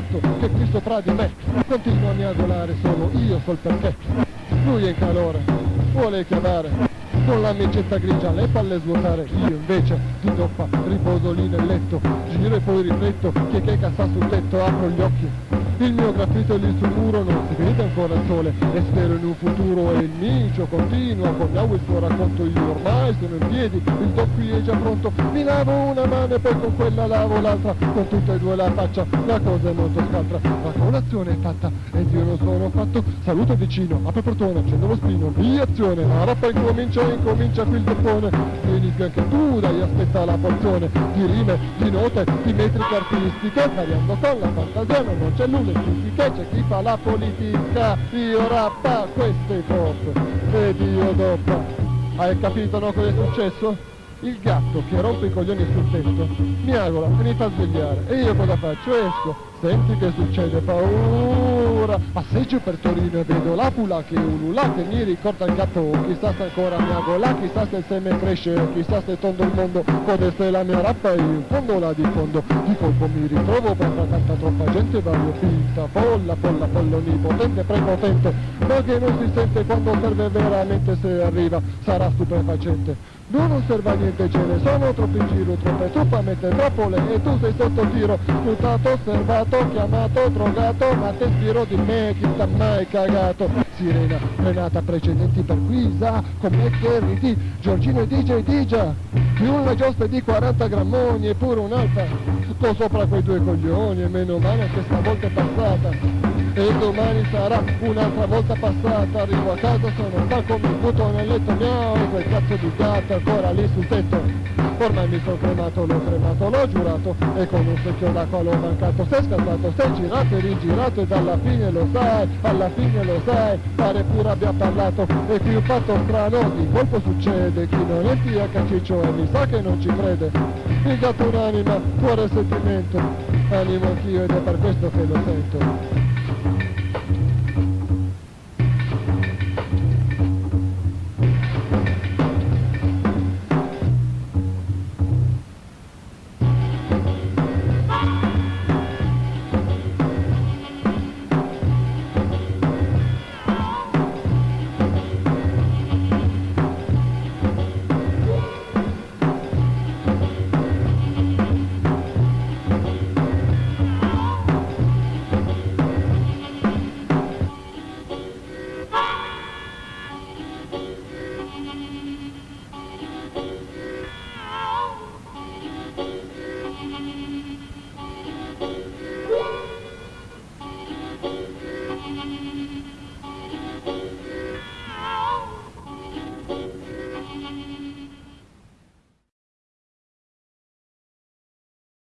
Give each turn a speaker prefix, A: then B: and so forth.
A: fatto che qui sopra di me continuo a miagolare solo io so il perché. Lui è in calore, vuole chiamare, con la mecetta grigia le palle svuotare. Io invece di doppa riposo lì nel letto giro e poi rifletto che che sta sul tetto apro gli occhi. Il mio graffito lì sul muro non si vede ancora il sole e spero in un futuro e il micio continua con il suo racconto io ormai sono in piedi il doc qui è già pronto. Mi lavo una mano e poi con quella lavo l'altra con tutte e due la faccia la cosa è molto scaltra. La colazione è fatta ed io non sono fatto. Saluto vicino apro il portone accendo lo spino via azione la rappa incomincia incomincia qui il toppone vieni qui anche tu dai aspetta la porzione di rime di note di metriche artistiche variando con la fantasia non c'è nulla che c'è chi fa la politica, io rappa, questo è ed io dopo. Hai capito no cosa è successo? Il gatto che rompe i coglioni sul tetto mi agola e mi fa svegliare. E io cosa faccio? Esco, senti che succede, paura, passeggio per Torino e vedo la pula che ulula che mi ricorda il gatto, chissà se ancora mi agola, chissà se il seme cresce, chissà se tondo il mondo, potesse la mia rappa e in fondo la diffondo, di colpo mi ritrovo tra tanta troppa gente vario finta, polla, polla, pollo onnipotente, prepotente, ma che non si sente quando serve veramente se arriva, sarà stupefacente. Non osserva niente, ce ne sono troppi in giro, troppe truppa, metropole e tu sei sotto tiro, sfruttato, osservato, chiamato, drogato, ma te spiro di me, chi sta mai cagato. Sirena, frenata precedenti per guisa, come che ridi, Giorgino e DJ Digia, più una giostra di 40 grammoni e pure un'altra, sto sopra quei due coglioni e meno male che stavolta è passata e domani sarà un'altra volta passata arrivo a casa sono stanco mi butto nel letto miau e quel cazzo di gatto ancora lì sul tetto. Ormai mi sono cremato l'ho cremato l'ho giurato e con un secchio d'acqua l'ho mancato. Sei scassato sei girato e rigirato ed alla fine lo sai alla fine lo sai pare pure abbia parlato e qui un fatto strano di colpo succede chi non è via caciccio e mi sa che non ci crede. Il gatto un'anima cuore e sentimento animo anch'io ed è per questo che lo sento